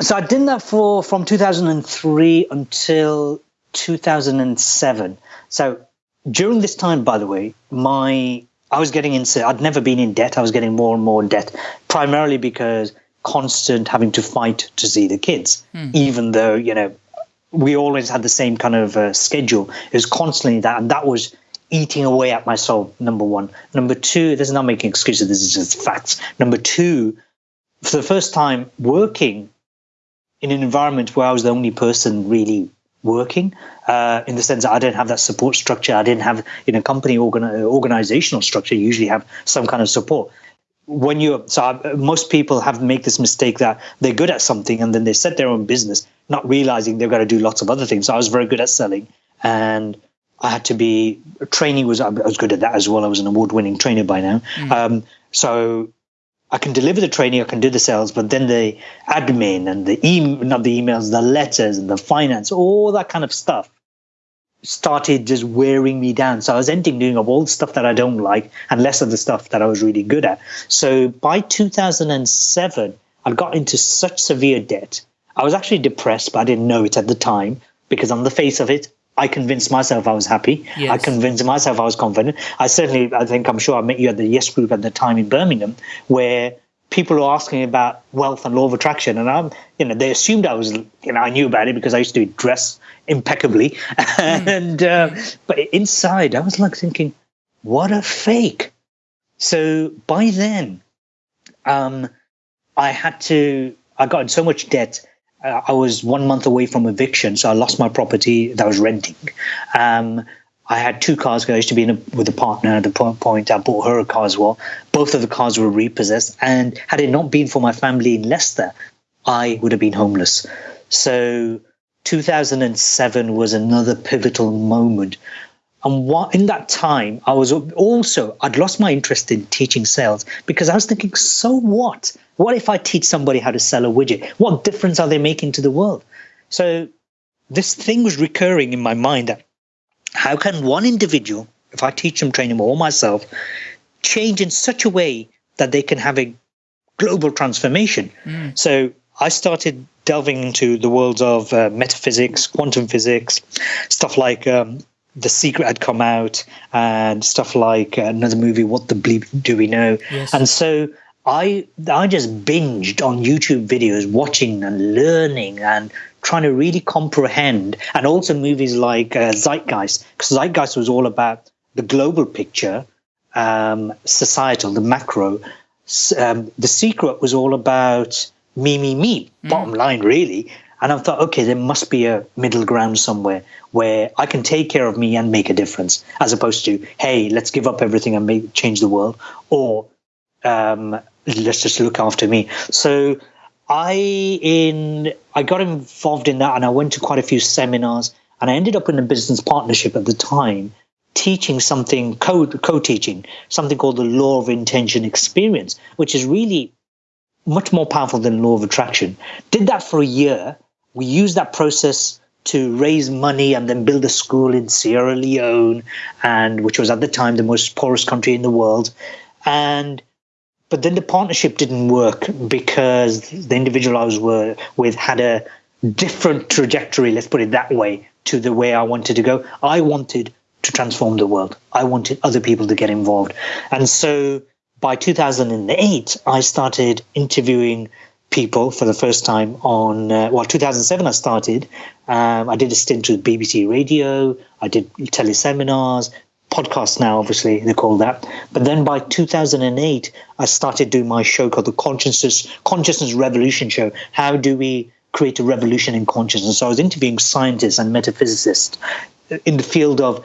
so I did that for from 2003 until 2007. So during this time, by the way, my I was getting into I'd never been in debt. I was getting more and more debt, primarily because constant having to fight to see the kids, mm. even though you know we always had the same kind of uh, schedule. It was constantly that, and that was eating away at my soul. Number one. Number two. This is not making excuses. This is just facts. Number two. For the first time, working in an environment where I was the only person really working uh, in the sense that I didn't have that support structure. I didn't have you know company organ- organizational structure. You usually have some kind of support. When you so most people have make this mistake that they're good at something and then they set their own business, not realizing they've got to do lots of other things. So I was very good at selling, and I had to be training was I was good at that as well. I was an award winning trainer by now. Mm. Um, so I can deliver the training, I can do the sales, but then the admin and the email, not the emails, the letters and the finance, all that kind of stuff started just wearing me down. So I was ending doing all the stuff that I don't like and less of the stuff that I was really good at. So by 2007, I got into such severe debt. I was actually depressed, but I didn't know it at the time because on the face of it, I convinced myself I was happy. Yes. I convinced myself I was confident. I certainly, I think, I'm sure I met you at the Yes Group at the time in Birmingham, where people were asking about wealth and law of attraction, and I'm, you know, they assumed I was, you know, I knew about it because I used to dress impeccably, mm. and uh, but inside I was like thinking, what a fake. So by then, um, I had to. I got in so much debt uh, I was one month away from eviction, so I lost my property that I was renting. Um, I had two cars I used to be a, with a partner at the point. I bought her a car as well. Both of the cars were repossessed. And had it not been for my family in Leicester, I would have been homeless. So 2007 was another pivotal moment and what, in that time, I was also, I'd lost my interest in teaching sales because I was thinking, so what? What if I teach somebody how to sell a widget? What difference are they making to the world? So this thing was recurring in my mind that how can one individual, if I teach them, train them, or myself, change in such a way that they can have a global transformation? Mm. So I started delving into the worlds of uh, metaphysics, quantum physics, stuff like um, the Secret had come out and stuff like another movie, What the Bleep Do We Know? Yes. And so I I just binged on YouTube videos, watching and learning and trying to really comprehend, and also movies like uh, Zeitgeist, because Zeitgeist was all about the global picture, um, societal, the macro. Um, the Secret was all about me, me, me. Mm. Bottom line, really. And I thought, okay, there must be a middle ground somewhere where I can take care of me and make a difference, as opposed to, hey, let's give up everything and make change the world, or um, let's just look after me. So I in I got involved in that, and I went to quite a few seminars, and I ended up in a business partnership at the time, teaching something co co-teaching something called the law of intention experience, which is really much more powerful than law of attraction. Did that for a year. We used that process to raise money and then build a school in Sierra Leone, and which was at the time the most poorest country in the world. And but then the partnership didn't work because the individual I was with had a different trajectory, let's put it that way, to the way I wanted to go. I wanted to transform the world. I wanted other people to get involved. And so by 2008, I started interviewing people for the first time on, uh, well, 2007 I started. Um, I did a stint with BBC Radio. I did teleseminars, podcasts now, obviously, they call that. But then by 2008, I started doing my show called the Consciousness, Consciousness Revolution Show. How do we create a revolution in consciousness? So I was interviewing scientists and metaphysicists in the field of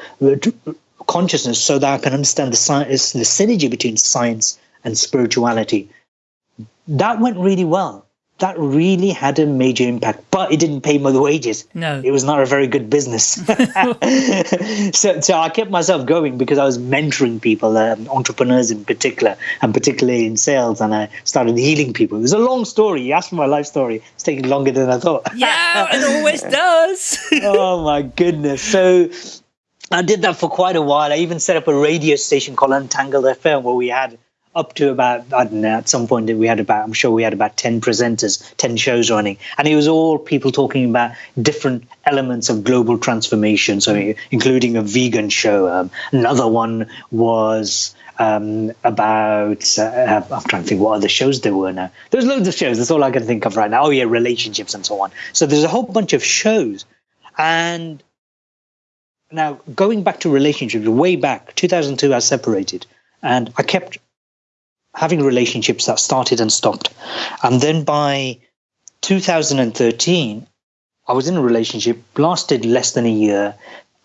consciousness so that I can understand the, science, the synergy between science and spirituality. That went really well that really had a major impact, but it didn't pay me the wages. No, it was not a very good business. so, so I kept myself going because I was mentoring people, um, entrepreneurs in particular, and particularly in sales, and I started healing people. It was a long story. You asked for my life story. It's taking longer than I thought. yeah, it always does. oh my goodness! So. I did that for quite a while. I even set up a radio station called Untangled FM where we had up to about I don't know. At some point, we had about I'm sure we had about ten presenters, ten shows running, and it was all people talking about different elements of global transformation. So, including a vegan show. Um, another one was um, about uh, I'm trying to think what other shows there were now. There's loads of shows. That's all I can think of right now. Oh yeah, relationships and so on. So there's a whole bunch of shows, and now going back to relationships, way back 2002, I separated, and I kept having relationships that started and stopped. And then by 2013, I was in a relationship, lasted less than a year,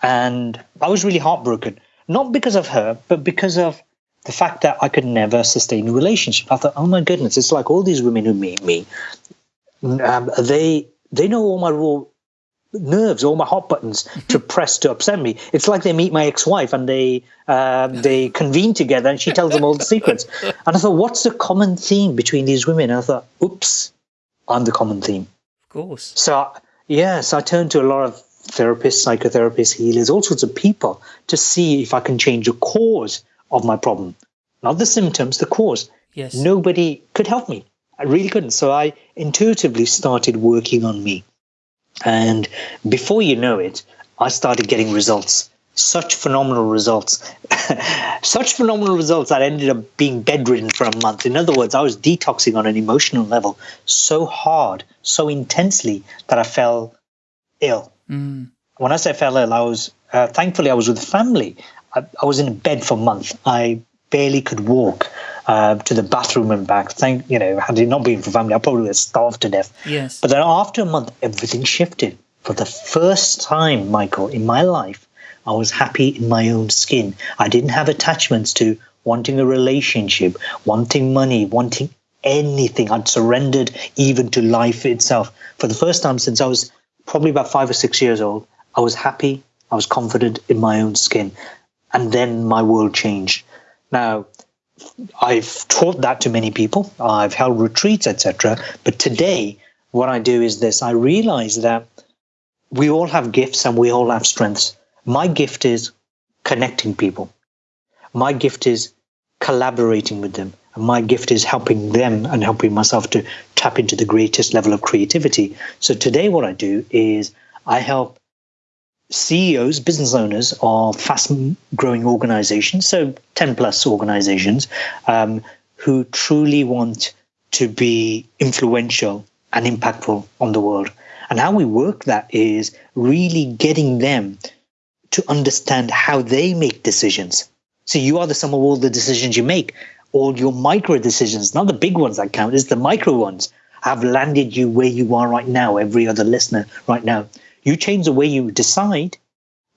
and I was really heartbroken. Not because of her, but because of the fact that I could never sustain a relationship. I thought, oh my goodness, it's like all these women who meet me, um, they they know all my raw nerves, all my hot buttons to press to upset me. It's like they meet my ex-wife and they um, they convene together and she tells them all the secrets. And I thought, what's the common theme between these women? And I thought, oops, I'm the common theme. Of course. So yeah, so I turned to a lot of therapists, psychotherapists, healers, all sorts of people to see if I can change the cause of my problem, not the symptoms, the cause. Yes. Nobody could help me. I really couldn't. So I intuitively started working on me. And before you know it, I started getting results. Such phenomenal results. Such phenomenal results that I ended up being bedridden for a month. In other words, I was detoxing on an emotional level so hard, so intensely that I fell ill. Mm. When I say fell ill, I was uh, thankfully I was with family. I, I was in bed for a month. I barely could walk uh, to the bathroom and back. Thank you know, had it not been for family, I probably would have starved to death. Yes. But then after a month, everything shifted. For the first time, Michael, in my life, I was happy in my own skin. I didn't have attachments to wanting a relationship, wanting money, wanting anything. I'd surrendered even to life itself. For the first time since I was probably about five or six years old, I was happy. I was confident in my own skin. And then my world changed. Now, I've taught that to many people. I've held retreats, etc. But today, what I do is this: I realize that we all have gifts and we all have strengths. My gift is connecting people. My gift is collaborating with them. And my gift is helping them and helping myself to tap into the greatest level of creativity. So today, what I do is I help CEOs, business owners of fast growing organizations, so 10 plus organizations, um, who truly want to be influential and impactful on the world. And how we work that is really getting them to understand how they make decisions. So you are the sum of all the decisions you make, all your micro decisions, not the big ones that count, it's the micro ones have landed you where you are right now, every other listener right now. You change the way you decide,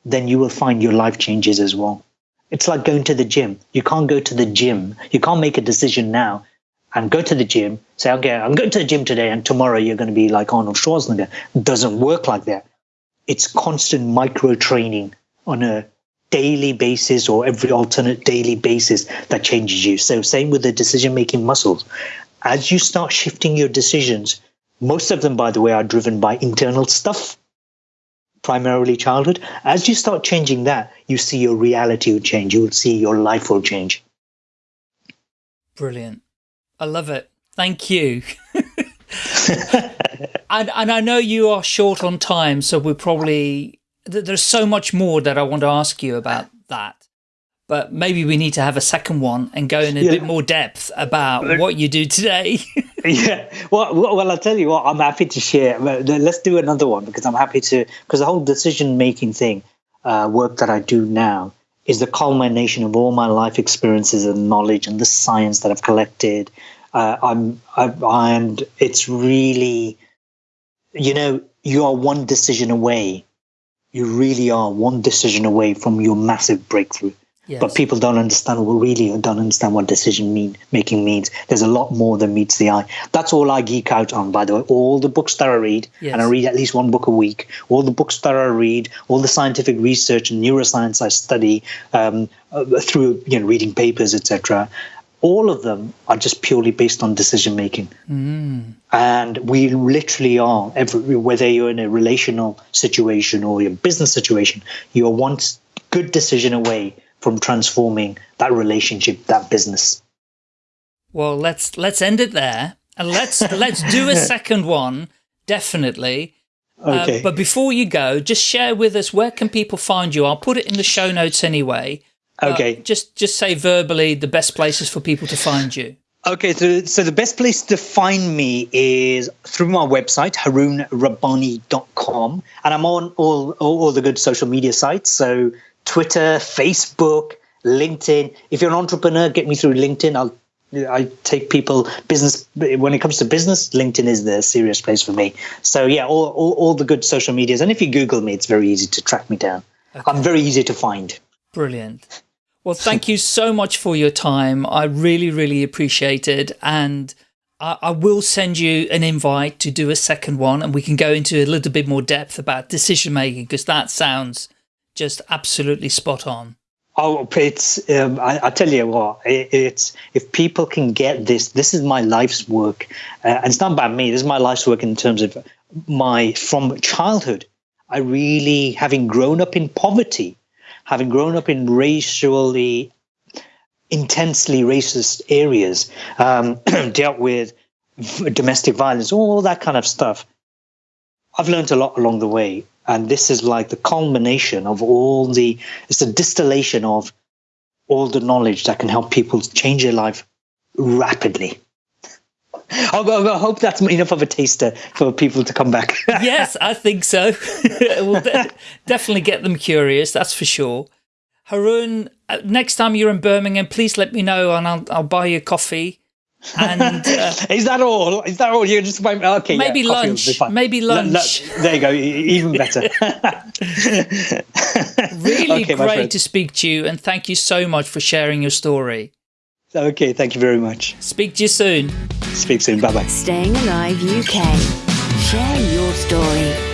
then you will find your life changes as well. It's like going to the gym. You can't go to the gym. You can't make a decision now and go to the gym, say, okay, I'm going to the gym today, and tomorrow you're going to be like Arnold Schwarzenegger. It doesn't work like that. It's constant micro training on a daily basis or every alternate daily basis that changes you. So, same with the decision making muscles. As you start shifting your decisions, most of them, by the way, are driven by internal stuff, primarily childhood. As you start changing that, you see your reality will change. You will see your life will change. Brilliant. I love it. Thank you. and, and I know you are short on time, so we're probably, there's so much more that I want to ask you about that. But maybe we need to have a second one and go in a yeah. bit more depth about what you do today. yeah. Well, well, I'll tell you what, I'm happy to share. Let's do another one because I'm happy to, because the whole decision making thing, uh, work that I do now is the culmination of all my life experiences and knowledge and the science that I've collected. Uh, I'm, I, and it's really, you know, you are one decision away. You really are one decision away from your massive breakthrough. Yes. But people don't understand, well, really don't understand what decision mean, making means. There's a lot more than meets the eye. That's all I geek out on, by the way. All the books that I read, yes. and I read at least one book a week, all the books that I read, all the scientific research and neuroscience I study um, uh, through you know, reading papers, etc., all of them are just purely based on decision making. Mm. And we literally are, every, whether you're in a relational situation or a business situation, you're one good decision away from transforming that relationship, that business. Well, let's let's end it there, and let's let's do a second one, definitely. Uh, okay. Uh, but before you go, just share with us where can people find you. I'll put it in the show notes anyway. Okay. Uh, just just say verbally the best places for people to find you. Okay, so, so the best place to find me is through my website, haroonrabbani.com. And I'm on all, all, all the good social media sites. So Twitter, Facebook, LinkedIn. If you're an entrepreneur, get me through LinkedIn. I'll I take people business when it comes to business. LinkedIn is the serious place for me. So yeah, all, all, all the good social medias. And if you Google me, it's very easy to track me down. Okay. I'm very easy to find. Brilliant. Well, thank you so much for your time. I really, really appreciate it. And I, I will send you an invite to do a second one and we can go into a little bit more depth about decision making because that sounds just absolutely spot on. Oh, it's, um, I, I, tell you what, it, it's, if people can get this, this is my life's work. Uh, and it's not about me. This is my life's work in terms of my, from childhood, I really, having grown up in poverty, having grown up in racially, intensely racist areas, um, dealt with domestic violence, all that kind of stuff. I've learned a lot along the way and this is like the culmination of all the it's a distillation of all the knowledge that can help people change their life rapidly I hope that's enough of a taster for people to come back. yes, I think so. we'll de definitely get them curious, that's for sure. Haroon, uh, next time you're in Birmingham, please let me know and I'll, I'll buy you coffee and uh, is that all? Is that all? You're just okay. Maybe yeah, lunch. Maybe lunch. L there you go. Even better. really okay, great to speak to you, and thank you so much for sharing your story. Okay, thank you very much. Speak to you soon. Speak soon. Bye bye. Staying Alive UK. Share your story.